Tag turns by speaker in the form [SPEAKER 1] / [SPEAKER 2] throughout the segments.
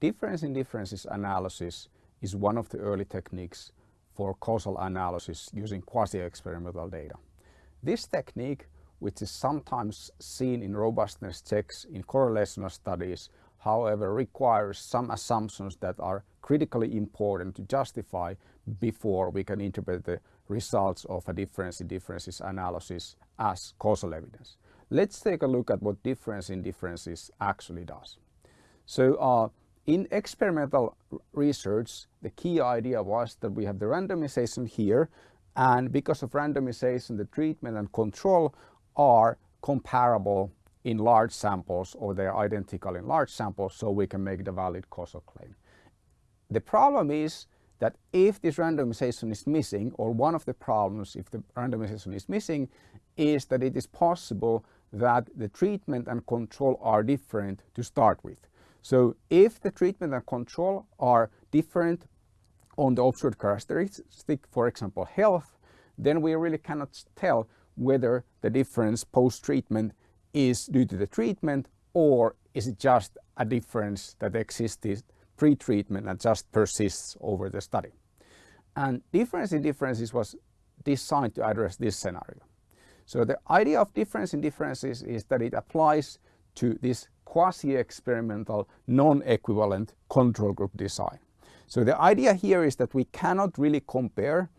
[SPEAKER 1] difference in differences analysis is one of the early techniques for causal analysis using quasi-experimental data. This technique, which is sometimes seen in robustness checks in correlational studies, however requires some assumptions that are critically important to justify before we can interpret the results of a difference in differences analysis as causal evidence. Let's take a look at what difference in differences actually does. So uh, in experimental research, the key idea was that we have the randomization here and because of randomization, the treatment and control are comparable in large samples or they're identical in large samples so we can make the valid causal claim. The problem is that if this randomization is missing or one of the problems if the randomization is missing is that it is possible that the treatment and control are different to start with. So if the treatment and control are different on the observed characteristic, for example health, then we really cannot tell whether the difference post-treatment is due to the treatment or is it just a difference that existed pre-treatment and just persists over the study. And difference in differences was designed to address this scenario. So the idea of difference in differences is that it applies to this quasi-experimental non-equivalent control group design. So the idea here is that we cannot really compare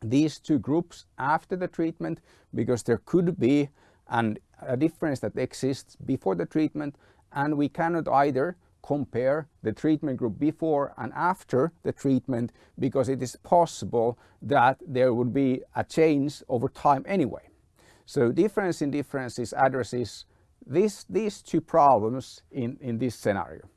[SPEAKER 1] these two groups after the treatment because there could be an, a difference that exists before the treatment and we cannot either compare the treatment group before and after the treatment because it is possible that there would be a change over time anyway. So difference in differences addresses this, these two problems in, in this scenario.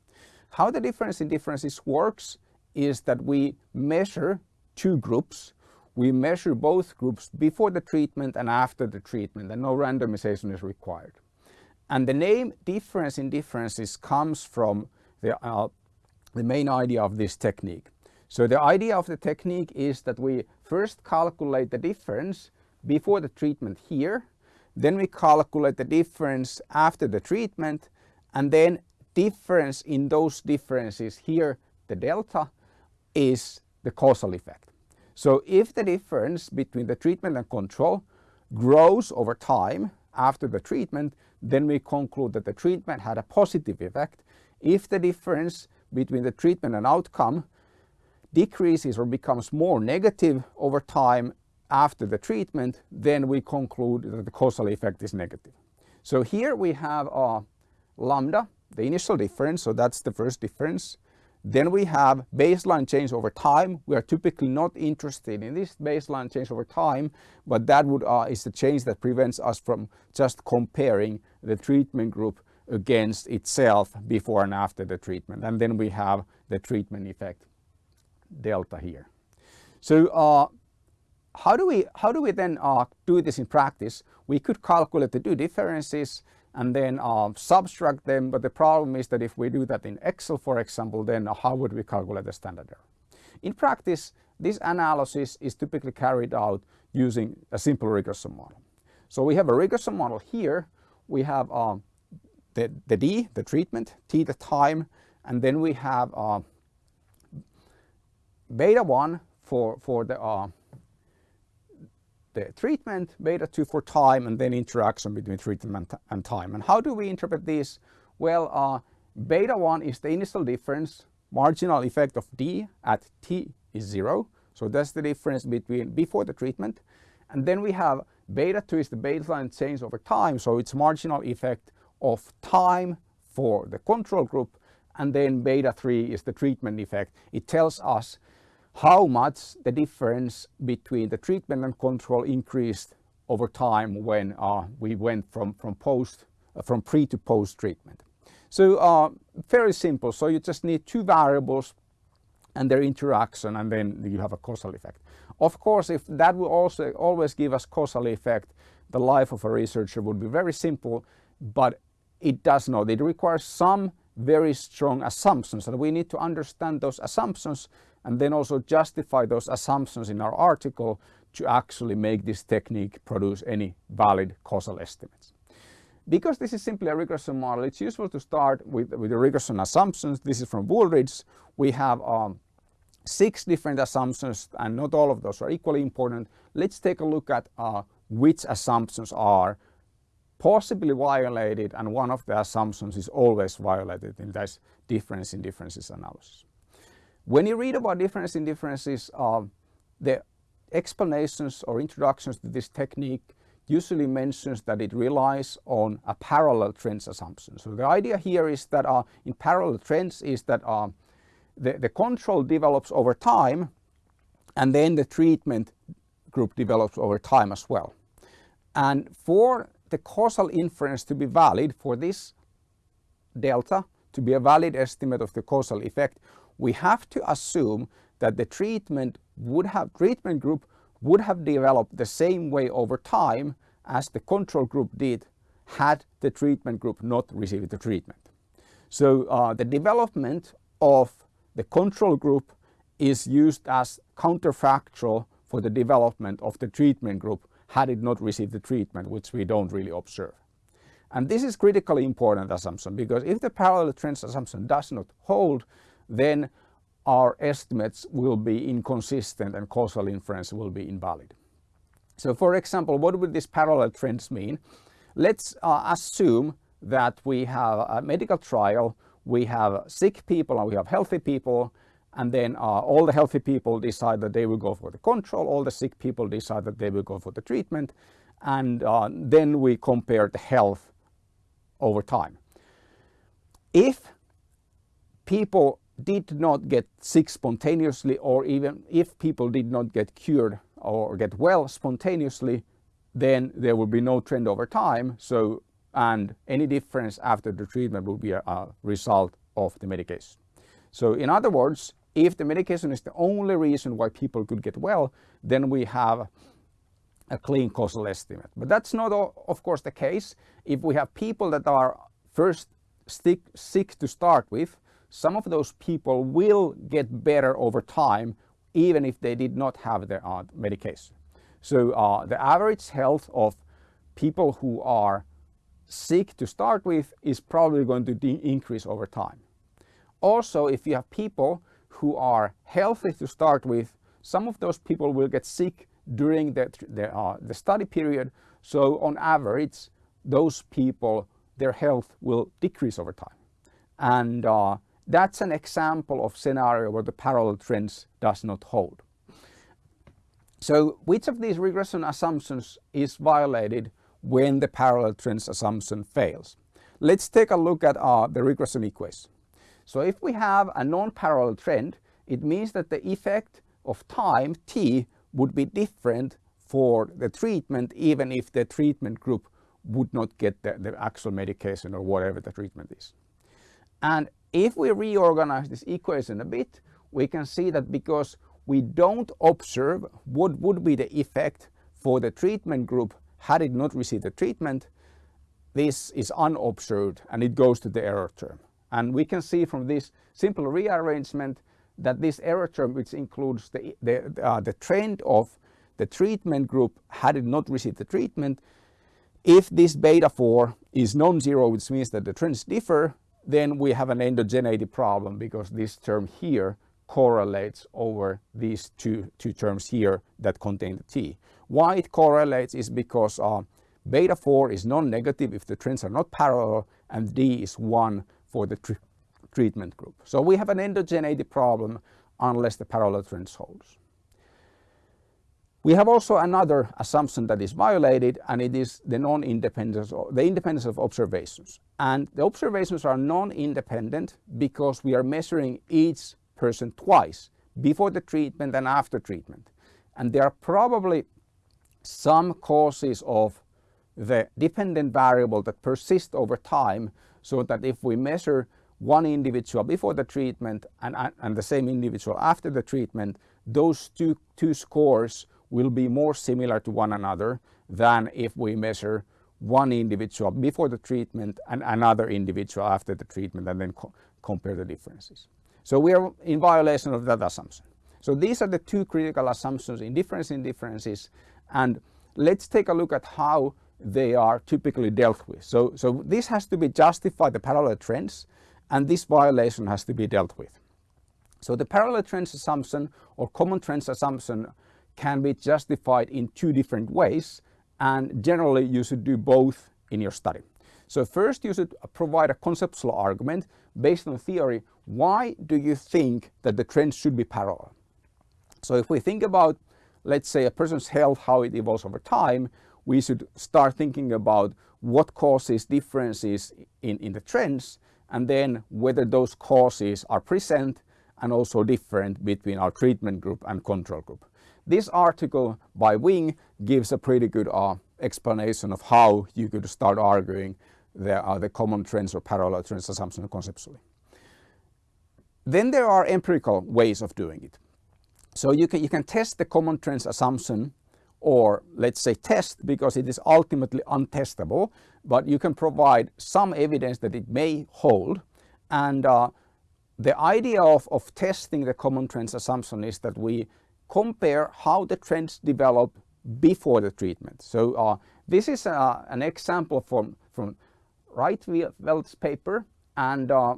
[SPEAKER 1] How the difference in differences works is that we measure two groups. We measure both groups before the treatment and after the treatment and no randomization is required. And the name difference in differences comes from the, uh, the main idea of this technique. So the idea of the technique is that we first calculate the difference before the treatment here then we calculate the difference after the treatment and then difference in those differences here, the delta, is the causal effect. So if the difference between the treatment and control grows over time after the treatment, then we conclude that the treatment had a positive effect. If the difference between the treatment and outcome decreases or becomes more negative over time, after the treatment, then we conclude that the causal effect is negative. So here we have a lambda, the initial difference, so that's the first difference. Then we have baseline change over time. We are typically not interested in this baseline change over time, but that would, uh, is the change that prevents us from just comparing the treatment group against itself before and after the treatment. And then we have the treatment effect delta here. So uh, how do we, how do we then uh, do this in practice? We could calculate the two differences and then uh, subtract them, but the problem is that if we do that in Excel, for example, then how would we calculate the standard error? In practice, this analysis is typically carried out using a simple regression model. So we have a regression model here. We have uh, the, the D, the treatment, T, the time, and then we have uh, beta 1 for, for the uh, the treatment, beta 2 for time, and then interaction between treatment and time. And how do we interpret this? Well, uh, beta 1 is the initial difference, marginal effect of D at T is 0. So that's the difference between before the treatment. And then we have beta 2 is the baseline change over time. So it's marginal effect of time for the control group. And then beta 3 is the treatment effect. It tells us how much the difference between the treatment and control increased over time when uh, we went from, from, post, uh, from pre to post treatment. So uh, very simple. So you just need two variables and their interaction and then you have a causal effect. Of course, if that will also always give us causal effect, the life of a researcher would be very simple, but it does not. It requires some very strong assumptions and we need to understand those assumptions and then also justify those assumptions in our article to actually make this technique produce any valid causal estimates. because this is simply a regression model, it's useful to start with, with the regression assumptions. This is from Wooldridge. We have um, six different assumptions and not all of those are equally important. Let's take a look at uh, which assumptions are possibly violated and one of the assumptions is always violated in this difference in differences analysis. When you read about difference in differences, uh, the explanations or introductions to this technique usually mentions that it relies on a parallel trends assumption. So the idea here is that uh, in parallel trends is that uh, the, the control develops over time and then the treatment group develops over time as well. And for the causal inference to be valid for this delta to be a valid estimate of the causal effect, we have to assume that the treatment would have treatment group would have developed the same way over time as the control group did had the treatment group not received the treatment. So uh, the development of the control group is used as counterfactual for the development of the treatment group had it not received the treatment, which we don't really observe. And this is critically important assumption because if the parallel trends assumption does not hold, then our estimates will be inconsistent and causal inference will be invalid. So for example, what would these parallel trends mean? Let's uh, assume that we have a medical trial, we have sick people and we have healthy people and then uh, all the healthy people decide that they will go for the control, all the sick people decide that they will go for the treatment and uh, then we compare the health over time. If people did not get sick spontaneously or even if people did not get cured or get well spontaneously then there will be no trend over time so and any difference after the treatment will be a, a result of the medication. So in other words if the medication is the only reason why people could get well then we have a clean causal estimate. But that's not of course the case. If we have people that are first sick, sick to start with some of those people will get better over time even if they did not have their uh, medication. So uh, the average health of people who are sick to start with is probably going to increase over time. Also, if you have people who are healthy to start with, some of those people will get sick during the, the, uh, the study period. So on average, those people, their health will decrease over time. And uh, that's an example of scenario where the parallel trends does not hold. So which of these regression assumptions is violated when the parallel trends assumption fails? Let's take a look at uh, the regression equation. So if we have a non-parallel trend, it means that the effect of time t would be different for the treatment even if the treatment group would not get the, the actual medication or whatever the treatment is. And if we reorganize this equation a bit, we can see that because we don't observe what would be the effect for the treatment group had it not received the treatment, this is unobserved and it goes to the error term. And we can see from this simple rearrangement that this error term which includes the, the, uh, the trend of the treatment group had it not received the treatment, if this beta 4 is non-zero which means that the trends differ then we have an endogeneity problem because this term here correlates over these two, two terms here that contain the T. Why it correlates is because uh, beta 4 is non-negative if the trends are not parallel and D is 1 for the tr treatment group. So we have an endogeneity problem unless the parallel trends holds. We have also another assumption that is violated and it is the non-independence, the independence of observations. And the observations are non-independent because we are measuring each person twice, before the treatment and after treatment. And there are probably some causes of the dependent variable that persist over time so that if we measure one individual before the treatment and, and the same individual after the treatment, those two, two scores will be more similar to one another than if we measure one individual before the treatment and another individual after the treatment and then co compare the differences. So we are in violation of that assumption. So these are the two critical assumptions in difference in differences and let's take a look at how they are typically dealt with. So, so this has to be justified the parallel trends and this violation has to be dealt with. So the parallel trends assumption or common trends assumption can be justified in two different ways and generally you should do both in your study. So first you should provide a conceptual argument based on theory. Why do you think that the trends should be parallel? So if we think about, let's say a person's health, how it evolves over time, we should start thinking about what causes differences in, in the trends and then whether those causes are present and also different between our treatment group and control group. This article by Wing gives a pretty good uh, explanation of how you could start arguing there are the common trends or parallel trends assumption conceptually. Then there are empirical ways of doing it. So you can, you can test the common trends assumption or let's say test because it is ultimately untestable, but you can provide some evidence that it may hold. And uh, the idea of, of testing the common trends assumption is that we compare how the trends develop before the treatment. So uh, this is uh, an example from, from Reitveld's paper and uh,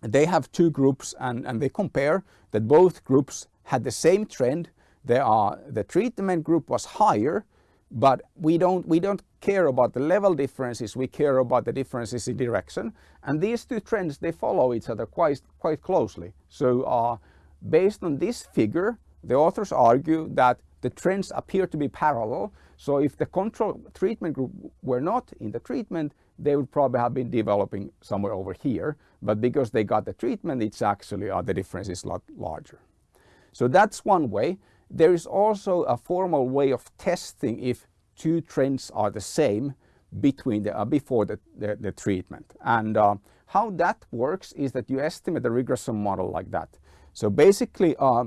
[SPEAKER 1] they have two groups and, and they compare that both groups had the same trend. There are, the treatment group was higher, but we don't, we don't care about the level differences, we care about the differences in direction. And these two trends, they follow each other quite, quite closely. So uh, based on this figure, the authors argue that the trends appear to be parallel. So if the control treatment group were not in the treatment, they would probably have been developing somewhere over here. But because they got the treatment, it's actually uh, the difference is a lot larger. So that's one way. There is also a formal way of testing if two trends are the same between the, uh, before the, the, the, treatment. And uh, how that works is that you estimate the regression model like that. So basically uh,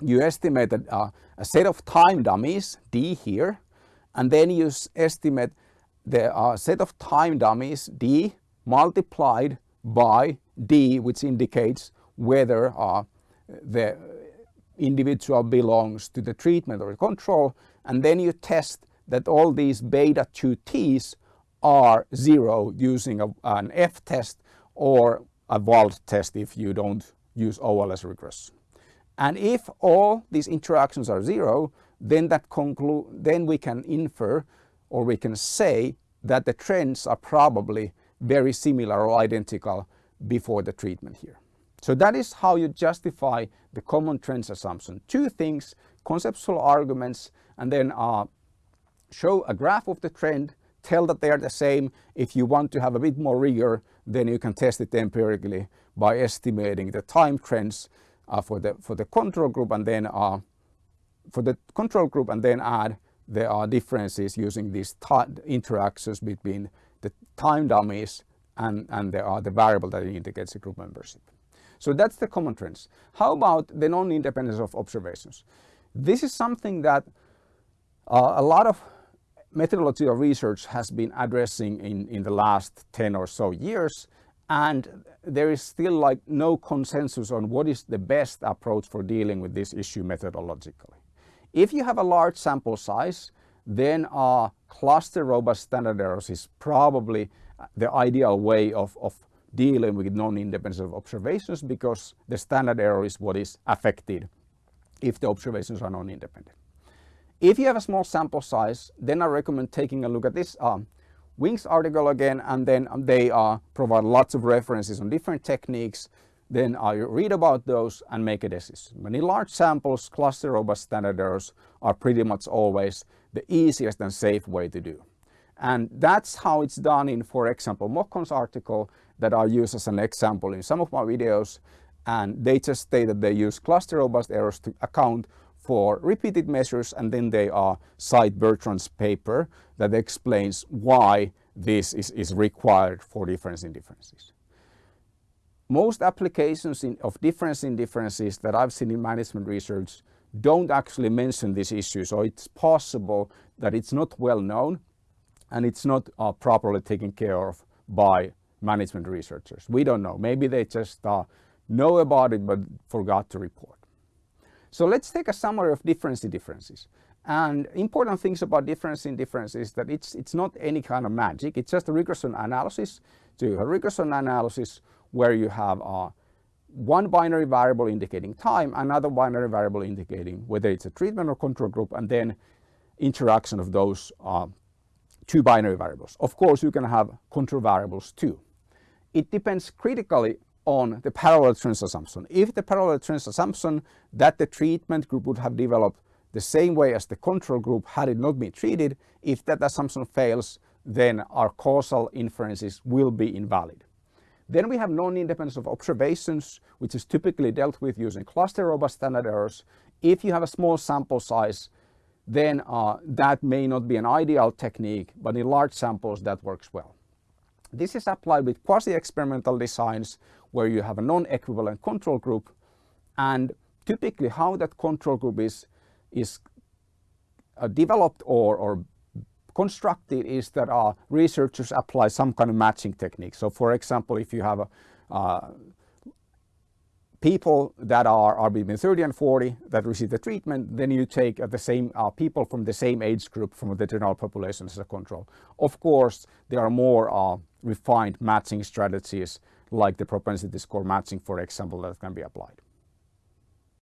[SPEAKER 1] you estimate uh, a set of time dummies, D here, and then you estimate the uh, set of time dummies D multiplied by D which indicates whether uh, the individual belongs to the treatment or the control and then you test that all these beta 2t's are zero using a, an F test or a Wald test if you don't use OLS regression. And if all these interactions are zero, then that conclude then we can infer or we can say that the trends are probably very similar or identical before the treatment here. So that is how you justify the common trends assumption. Two things, conceptual arguments, and then uh, show a graph of the trend, tell that they are the same. If you want to have a bit more rigor, then you can test it empirically by estimating the time trends for, the, for the control group and then uh, for the control group and then add there are differences using these interactions between the time dummies and, and there are the variable that indicates the group membership. So that's the common trends. How about the non-independence of observations? This is something that uh, a lot of methodological research has been addressing in, in the last 10 or so years and there is still like no consensus on what is the best approach for dealing with this issue methodologically. If you have a large sample size, then a cluster robust standard errors is probably the ideal way of, of dealing with non-independence of observations because the standard error is what is affected if the observations are non-independent. If you have a small sample size, then I recommend taking a look at this um, Wings article again and then they uh, provide lots of references on different techniques then I read about those and make a decision. Many large samples, cluster robust standard errors are pretty much always the easiest and safe way to do. And that's how it's done in, for example, Mokkon's article that I use as an example in some of my videos. And they just state that they use cluster robust errors to account for repeated measures and then they are cite Bertrand's paper that explains why this is, is required for difference in differences most applications in, of difference in differences that I've seen in management research don't actually mention this issue. So it's possible that it's not well known and it's not uh, properly taken care of by management researchers. We don't know. Maybe they just uh, know about it but forgot to report. So let's take a summary of difference in differences. And important things about difference in difference is that it's, it's not any kind of magic. It's just a regression analysis. So you have regression analysis where you have uh, one binary variable indicating time, another binary variable indicating whether it's a treatment or control group, and then interaction of those uh, two binary variables. Of course, you can have control variables too. It depends critically on the parallel trends assumption. If the parallel trends assumption that the treatment group would have developed the same way as the control group had it not been treated, if that assumption fails, then our causal inferences will be invalid. Then we have non-independence of observations, which is typically dealt with using cluster robust standard errors. If you have a small sample size, then uh, that may not be an ideal technique, but in large samples that works well. This is applied with quasi-experimental designs where you have a non-equivalent control group and typically how that control group is, is uh, developed or, or constructed is that uh, researchers apply some kind of matching technique. So for example, if you have a, uh, people that are, are between 30 and 40 that receive the treatment, then you take uh, the same uh, people from the same age group from the general population as a control. Of course, there are more uh, refined matching strategies like the propensity score matching, for example, that can be applied.